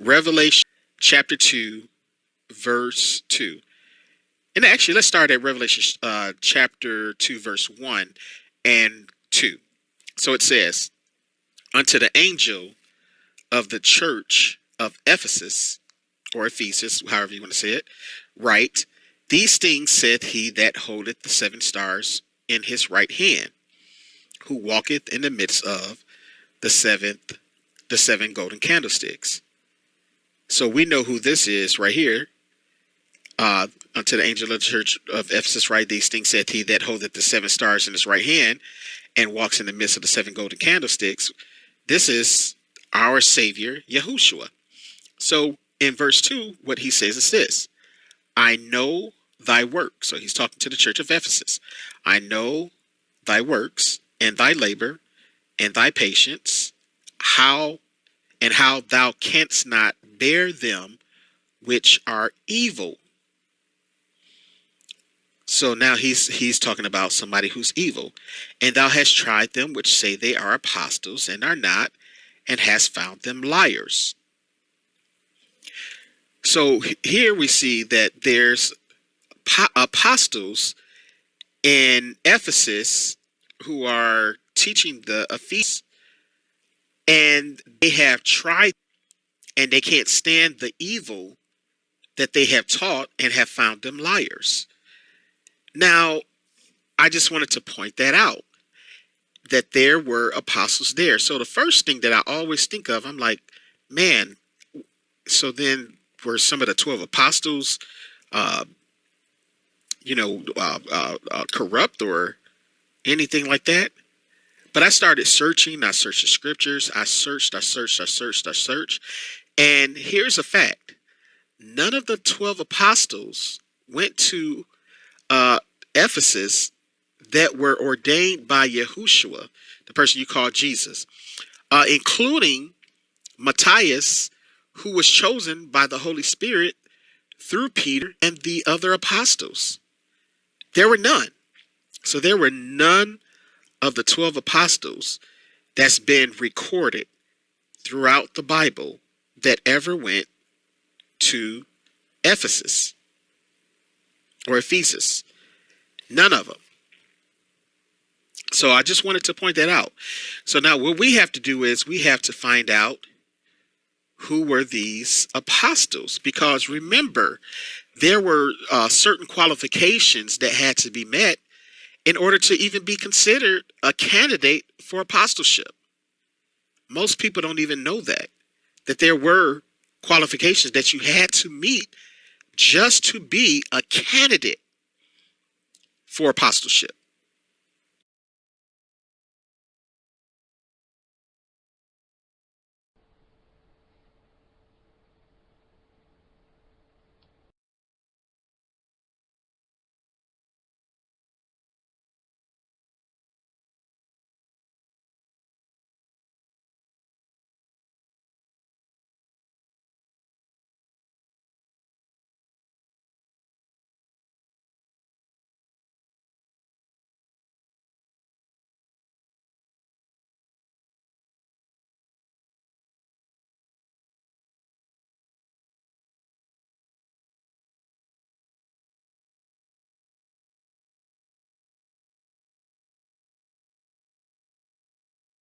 Revelation chapter 2, verse 2. And actually, let's start at Revelation uh, chapter 2, verse 1 and 2. So it says, Unto the angel of the church of Ephesus, or Ephesus, however you want to say it, write, These things saith he that holdeth the seven stars in his right hand, who walketh in the midst of the seventh, the seven golden candlesticks. So we know who this is right here. Uh, unto the angel of the church of Ephesus write these things saith he that holdeth the seven stars in his right hand and walks in the midst of the seven golden candlesticks. This is our Savior, Yahushua. So in verse 2, what he says is this I know thy work. So he's talking to the church of Ephesus. I know thy works and thy labor and thy patience, how and how thou canst not bear them which are evil. So now he's he's talking about somebody who's evil. And thou hast tried them which say they are apostles and are not, and hast found them liars. So here we see that there's apostles in Ephesus who are teaching the Ephesians, and they have tried and they can't stand the evil that they have taught and have found them liars. Now, I just wanted to point that out that there were apostles there. So the first thing that I always think of, I'm like, man, so then were some of the 12 apostles, uh, you know, uh, uh, uh corrupt or anything like that? But I started searching. I searched the scriptures. I searched, I searched, I searched, I searched. And here's a fact none of the 12 apostles went to uh, Ephesus that were ordained by Yahushua, the person you call Jesus, uh, including Matthias, who was chosen by the Holy Spirit through Peter and the other apostles. There were none. So there were none of the 12 apostles that's been recorded throughout the Bible that ever went to Ephesus or Ephesus. None of them. So I just wanted to point that out. So now what we have to do is we have to find out who were these apostles because remember there were uh, certain qualifications that had to be met in order to even be considered a candidate for apostleship. Most people don't even know that that there were qualifications that you had to meet just to be a candidate for apostleship.